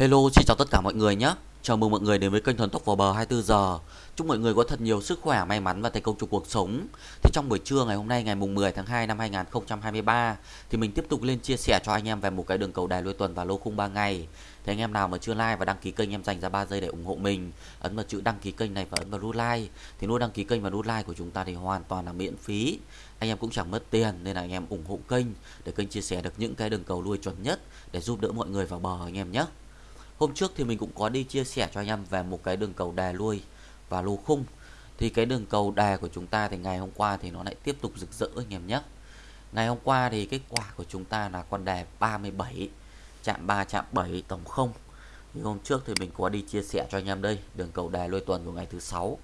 Hello, xin chào tất cả mọi người nhé. Chào mừng mọi người đến với kênh Thần Tốc vào bờ 24 giờ. Chúc mọi người có thật nhiều sức khỏe, may mắn và thành công trong cuộc sống. Thì trong buổi trưa ngày hôm nay ngày mùng 10 tháng 2 năm 2023 thì mình tiếp tục lên chia sẻ cho anh em về một cái đường cầu đài lôi tuần và lô khung 3 ngày. Thì anh em nào mà chưa like và đăng ký kênh em dành ra 3 giây để ủng hộ mình, ấn vào chữ đăng ký kênh này và ấn vào nút like. Thì nút đăng ký kênh và nút like của chúng ta thì hoàn toàn là miễn phí. Anh em cũng chẳng mất tiền nên là anh em ủng hộ kênh để kênh chia sẻ được những cái đường cầu nuôi chuẩn nhất để giúp đỡ mọi người vào bờ anh em nhé. Hôm trước thì mình cũng có đi chia sẻ cho anh em về một cái đường cầu đè lui và lô khung. Thì cái đường cầu đè của chúng ta thì ngày hôm qua thì nó lại tiếp tục rực rỡ anh em nhé. Ngày hôm qua thì kết quả của chúng ta là con đè 37 chạm 3 chạm 7 tổng 0. Thì hôm trước thì mình có đi chia sẻ cho anh em đây, đường cầu đè lôi tuần của ngày thứ sáu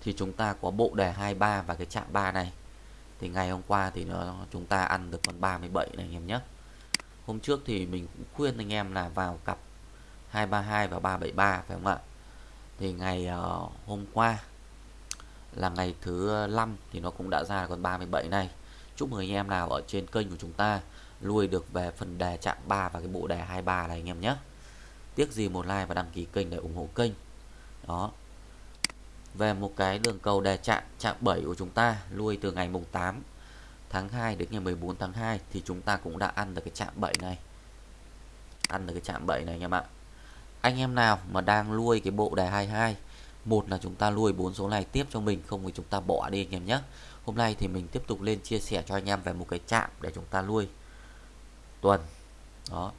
thì chúng ta có bộ đề 23 và cái chạm 3 này. Thì ngày hôm qua thì nó, chúng ta ăn được con 37 này anh em nhé. Hôm trước thì mình cũng khuyên anh em là vào cặp 232 và 373 phải không ạ? Thì ngày uh, hôm qua là ngày thứ 5 thì nó cũng đã ra con 37 này. Chúc mừng anh em nào ở trên kênh của chúng ta lui được về phần đề chạm 3 và cái bộ đề 23 này anh em nhé. Tiếc gì một like và đăng ký kênh để ủng hộ kênh. Đó. Về một cái đường cầu đề chạm chạm 7 của chúng ta lui từ ngày mùng 8 tháng 2 đến ngày 14 tháng 2 thì chúng ta cũng đã ăn được cái chạm 7 này. Ăn được cái chạm 7 này anh em ạ anh em nào mà đang nuôi cái bộ đề 22 một là chúng ta nuôi bốn số này tiếp cho mình, không thì chúng ta bỏ đi anh em nhé. Hôm nay thì mình tiếp tục lên chia sẻ cho anh em về một cái chạm để chúng ta nuôi tuần. Đó.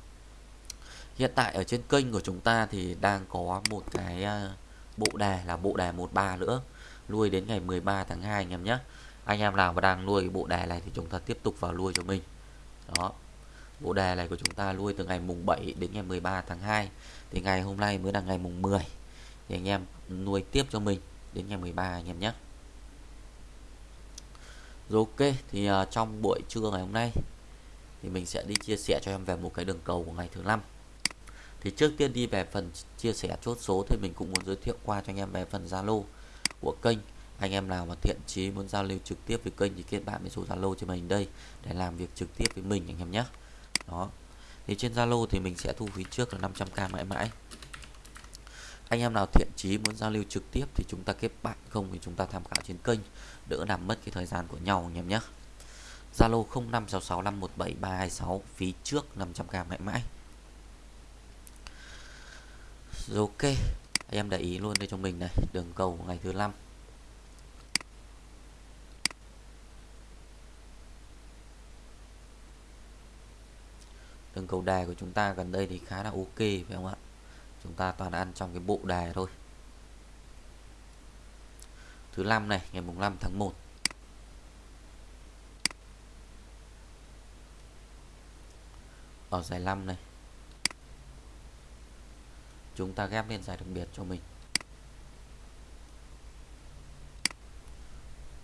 Hiện tại ở trên kênh của chúng ta thì đang có một cái ờ, bộ đề là bộ đề 13 nữa, nuôi đến ngày 13 tháng 2 anh em nhé. Anh em nào mà đang nuôi cái bộ đề này thì chúng ta tiếp tục vào nuôi cho mình. Đó. Bộ đề này của chúng ta nuôi từ ngày mùng 7 đến ngày 13 tháng 2 thì ngày hôm nay mới là ngày mùng 10 thì anh em nuôi tiếp cho mình đến ngày 13 anh em nhé. Rồi ok thì uh, trong buổi trưa ngày hôm nay thì mình sẽ đi chia sẻ cho em về một cái đường cầu của ngày thứ năm. Thì trước tiên đi về phần chia sẻ chốt số thì mình cũng muốn giới thiệu qua cho anh em về phần Zalo của kênh. Anh em nào mà thiện chí muốn giao lưu trực tiếp với kênh thì kết bạn với số Zalo cho mình đây để làm việc trực tiếp với mình anh em nhé. Đó thì trên Zalo thì mình sẽ thu phí trước là 500k mãi mãi. Anh em nào thiện chí muốn giao lưu trực tiếp thì chúng ta kết bạn, không thì chúng ta tham khảo trên kênh, đỡ làm mất cái thời gian của nhau anh em nhé. Zalo 0566517326 phí trước 500k mãi mãi. Rồi ok, anh em để ý luôn đây cho mình này, đường cầu ngày thứ năm. Cầu đề của chúng ta gần đây thì khá là ok, phải không ạ? Chúng ta toàn ăn trong cái bộ đề thôi. Thứ năm này, ngày mùng 5 tháng 1 ở giải 5 này, chúng ta ghép lên giải đặc biệt cho mình.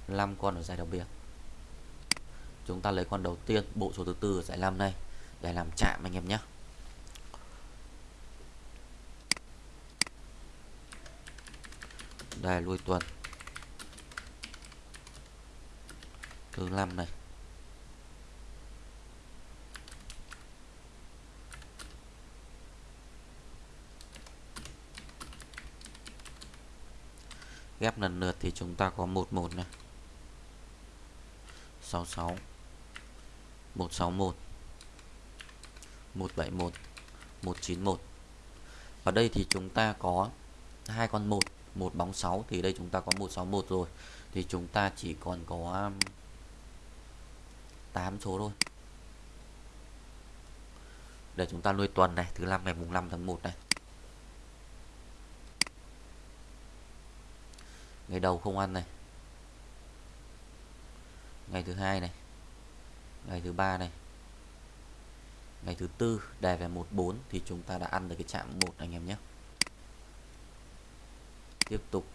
5 con ở giải đặc biệt. Chúng ta lấy con đầu tiên, bộ số thứ tư ở giải 5 này để làm chạm anh em nhé. Đây, lui tuần. Thứ năm này. Ghép lần lượt thì chúng ta có 11 này. 66 161 171 191 và đây thì chúng ta có hai con một một bóng 6 thì đây chúng ta có 161 rồi. Thì chúng ta chỉ còn có um, 8 số thôi. Để chúng ta nuôi tuần này, thứ năm ngày mùng 5 tháng 1 này. Ngày đầu không ăn này. Ngày thứ hai này. Ngày thứ ba này ngày thứ tư đề về 14 thì chúng ta đã ăn được cái chạm 1 anh em nhé. Tiếp tục.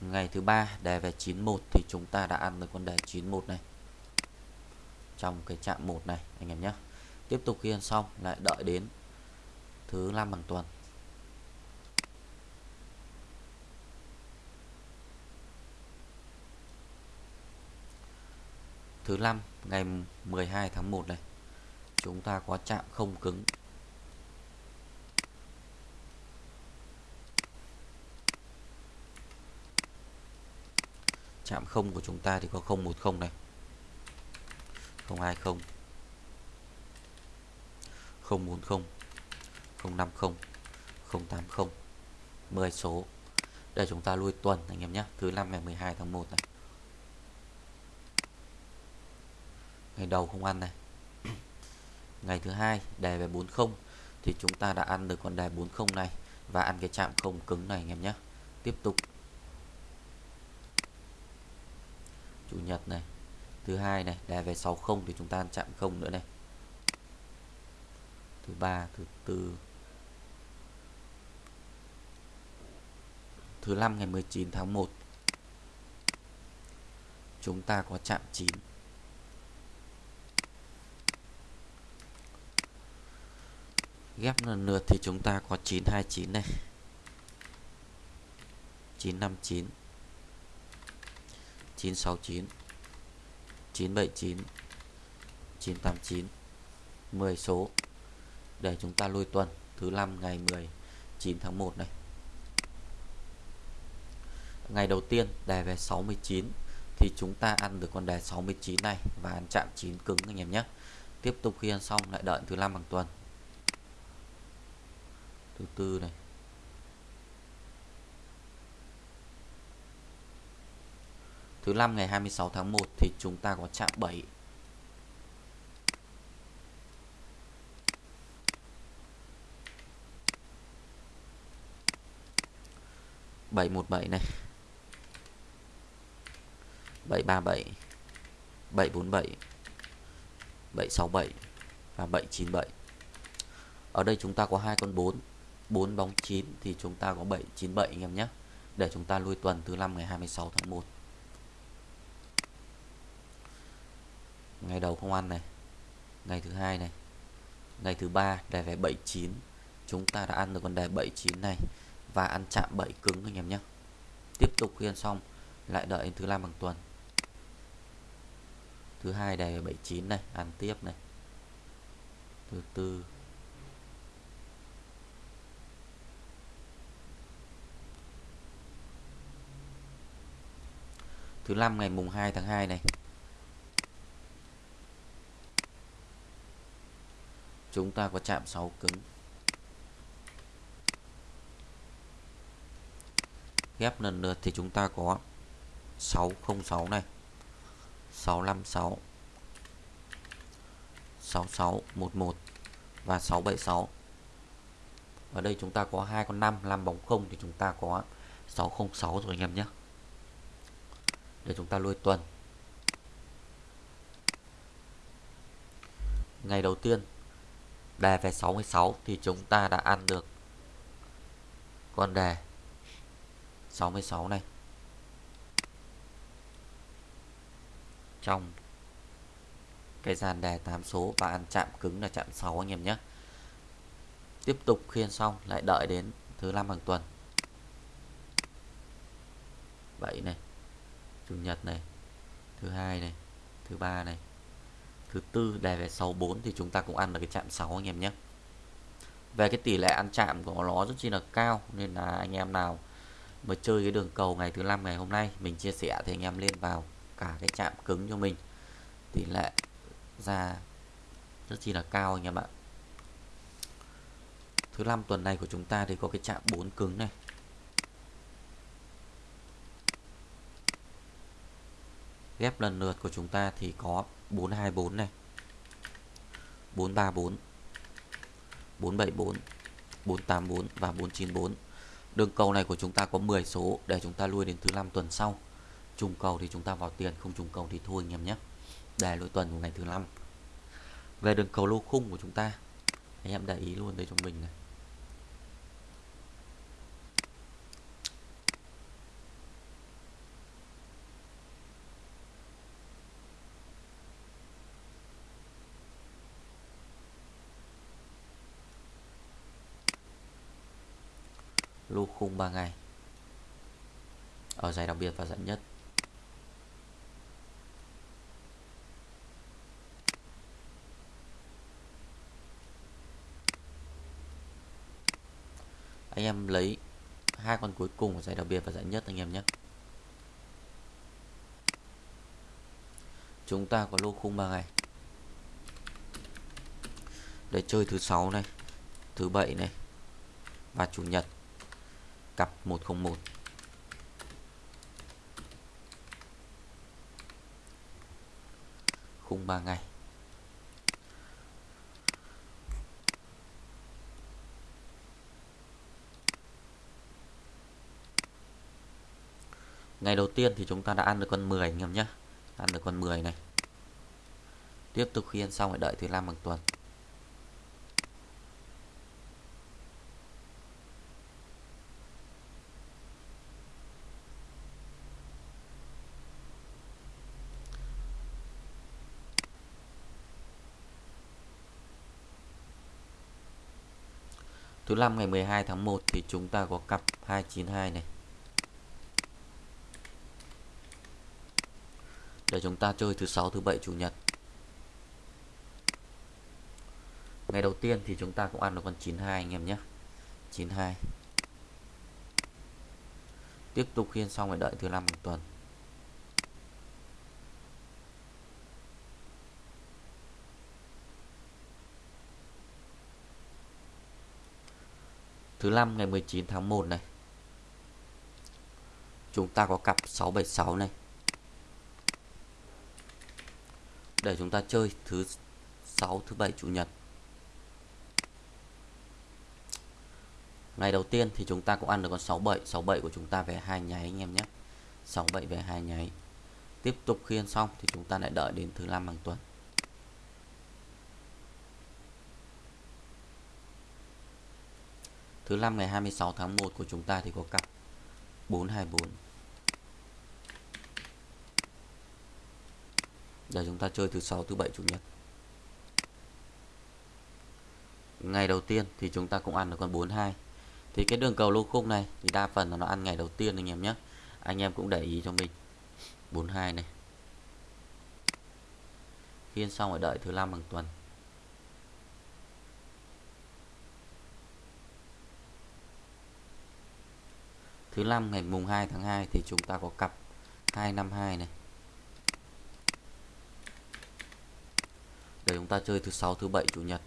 Ngày thứ ba đề về 91 thì chúng ta đã ăn được con đề 91 này. Trong cái chạm 1 này, anh em nhé. Tiếp tục khi ăn xong, lại đợi đến thứ năm bằng tuần. Thứ năm, ngày 12 tháng 1 này, chúng ta có chạm không cứng. Chạm không của chúng ta thì có 010 này 020 040 050 080 10 số. Để chúng ta lui tuần anh em nhé, thứ năm ngày 12 tháng 1 này. Ngày đầu không ăn này. Ngày thứ hai đề về 40 thì chúng ta đã ăn được con đề 40 này và ăn cái chạm không cứng này anh em nhé. Tiếp tục. Chủ nhật này, thứ hai này đề về 60 thì chúng ta ăn chạm không nữa này. Thứ ba, thứ tư, thứ năm ngày 19 tháng 1 chúng ta có chạm 9 ghép lần lượt thì chúng ta có 929 này 959 969 979 989 10 số. Để chúng ta lui tuần, thứ năm ngày 19 tháng 1 này. Ngày đầu tiên đề về 69 thì chúng ta ăn được con đề 69 này và ăn chạm 9 cứng anh em nhé. Tiếp tục khi ăn xong lại đợi thứ năm bằng tuần thứ tư này. Thứ năm ngày 26 tháng 1 thì chúng ta có chạm 7 717 này. 737 747 767 và 797 ở đây chúng ta có hai con 4 4 bóng 9 thì chúng ta có 797 anh em nhé. Để chúng ta lui tuần thứ năm ngày 26 tháng 1 ngày đầu không ăn này. Ngày thứ hai này. Ngày thứ ba đề về 79 chúng ta đã ăn được con đề 79 này. Và ăn chạm 7 cứng anh em nhé. Tiếp tục khi ăn xong, lại đợi đến thứ năm bằng tuần. Thứ hai đề 79 này, ăn tiếp này. Thứ tư thứ năm ngày mùng 2 tháng 2 này. Chúng ta có chạm 6 cứng. Ghép lần lượt thì chúng ta có 606 này 656 6611 và 676 ở đây chúng ta có hai con 5 5 bóng không thì chúng ta có 606 rồi anh em nhé để chúng ta lui tuần. Ngày đầu tiên, đề về 66 thì chúng ta đã ăn được con đề 66 này. Trong cái dàn đề 8 số và ăn chạm cứng là chạm 6 anh em nhé. Tiếp tục khiên xong, lại đợi đến thứ năm hàng tuần. 7 này chủ nhật này, thứ hai này, thứ ba này, thứ tư, đề về 64 thì chúng ta cũng ăn được cái chạm 6 anh em nhé. Về cái tỷ lệ ăn chạm của nó rất chi là cao, nên là anh em nào mà chơi cái đường cầu ngày thứ năm, ngày hôm nay, mình chia sẻ thì anh em lên vào cả cái chạm cứng cho mình. Tỷ lệ ra rất chi là cao anh em ạ. Thứ năm tuần này của chúng ta thì có cái chạm 4 cứng này. Ghép lần lượt của chúng ta thì có 424 này 434 474 484 và 494 đường cầu này của chúng ta có 10 số để chúng ta lui đến thứ năm tuần sau. Trùng cầu thì chúng ta vào tiền, không trùng cầu thì thôi anh em nhé. Để lỗi tuần của ngày thứ năm. Về đường cầu lô khung của chúng ta, anh em để ý luôn đây cho mình này. lô khung 3 ngày. Ở giải đặc biệt và giải nhất. Anh em lấy hai con cuối cùng của giải đặc biệt và giải nhất anh em nhé. Chúng ta có lô khung 3 ngày. Để chơi thứ sáu này, thứ bảy này và chủ nhật cặp 101 khung 3 ngày. Ngày đầu tiên thì chúng ta đã ăn được con 10 anh em nhé. Ăn được con 10 này. Tiếp tục khi ăn xong phải đợi thứ 5 bằng tuần. Thứ năm ngày 12 tháng 1 thì chúng ta có cặp 292 này. Để chúng ta chơi thứ sáu, thứ bảy, chủ nhật. Ngày đầu tiên thì chúng ta cũng ăn được con 92 anh em nhé. 92 tiếp tục khiên xong rồi đợi thứ năm một tuần. Thứ năm, ngày 19 tháng 1 này. Chúng ta có cặp 676 này. Để chúng ta chơi thứ sáu, thứ bảy, chủ nhật. Ngày đầu tiên thì chúng ta cũng ăn được con 67 67 của chúng ta về hai nháy anh em nhé. 67 về hai nháy. Tiếp tục khiên xong thì chúng ta lại đợi đến thứ năm hàng tuần. Thứ năm ngày 26 tháng 1 của chúng ta thì có cặp 424 Giờ chúng ta chơi thứ sáu, thứ bảy chủ nhật. Ngày đầu tiên thì chúng ta cũng ăn được con 42 thì cái đường cầu lô khung này thì đa phần là nó ăn ngày đầu tiên anh em nhé. Anh em cũng để ý cho mình. 42 này. Khiên xong rồi đợi thứ năm bằng tuần. Thứ năm, ngày mùng 2 tháng 2 thì chúng ta có cặp 252 này. Để chúng ta chơi thứ sáu, thứ bảy, chủ nhật.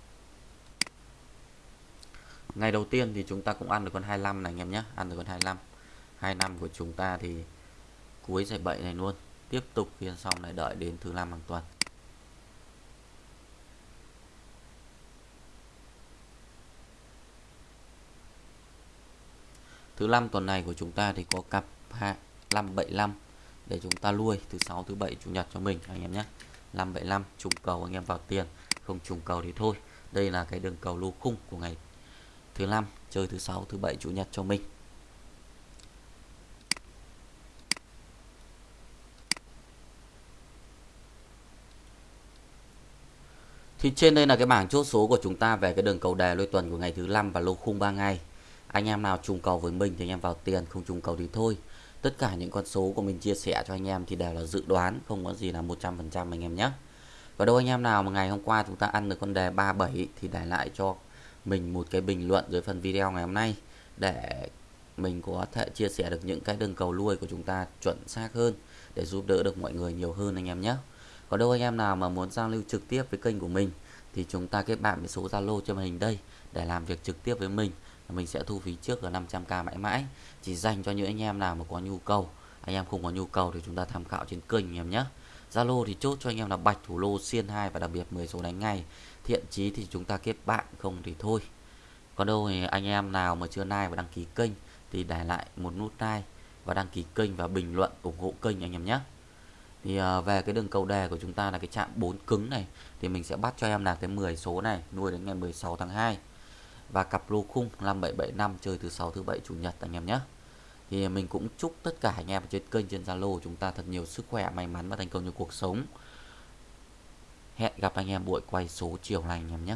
Ngày đầu tiên thì chúng ta cũng ăn được con 25 này, anh em nhé. Ăn được con 25 25 của chúng ta thì cuối giải 7 này luôn. Tiếp tục phiên xong lại đợi đến thứ năm hàng tuần. Thứ năm tuần này của chúng ta thì có cặp 575 để chúng ta nuôi. Thứ sáu, thứ bảy, chủ nhật cho mình, anh em nhé. 575 trùng cầu anh em vào tiền. Không trùng cầu thì thôi. Đây là cái đường cầu lô khung của ngày thứ năm, chơi thứ sáu, thứ bảy, chủ nhật cho mình. Thì trên đây là cái bảng chốt số của chúng ta về cái đường cầu đề lôi tuần của ngày thứ năm và lô khung 3 ngày. Anh em nào trùng cầu với mình thì anh em vào tiền, không trùng cầu thì thôi. Tất cả những con số của mình chia sẻ cho anh em thì đều là dự đoán không có gì là 100% anh em nhé. Và đâu anh em nào mà ngày hôm qua chúng ta ăn được con đề 37 thì để lại cho mình một cái bình luận dưới phần video ngày hôm nay để mình có thể chia sẻ được những cái đường cầu lui của chúng ta chuẩn xác hơn để giúp đỡ được mọi người nhiều hơn anh em nhé. Có đâu anh em nào mà muốn giao lưu trực tiếp với kênh của mình thì chúng ta kết bạn với số Zalo trên màn hình đây để làm việc trực tiếp với mình mình sẽ thu phí trước là 500k mãi mãi. Chỉ dành cho những anh em nào mà có nhu cầu. Anh em không có nhu cầu thì chúng ta tham khảo trên kênh anh em nhé. Zalo thì chốt cho anh em là bạch thủ lô xiên 2 và đặc biệt 10 số đánh ngay. Thiện chí thì chúng ta kết bạn, không thì thôi. Còn đâu thì anh em nào mà chưa like và đăng ký kênh thì để lại một nút like và đăng ký kênh và bình luận, ủng hộ kênh anh em nhé. Thì à, về cái đường cầu đề của chúng ta là cái chạm 4 cứng này. Thì mình sẽ bắt cho em là cái 10 số này, nuôi đến ngày 16 tháng 2 và cặp lô khung 5775 chơi thứ sáu, thứ bảy, chủ nhật anh em nhé. Thì mình cũng chúc tất cả anh em trên kênh, trên Zalo chúng ta thật nhiều sức khỏe, may mắn và thành công trong cuộc sống. Hẹn gặp anh em buổi quay số chiều này anh em nhé.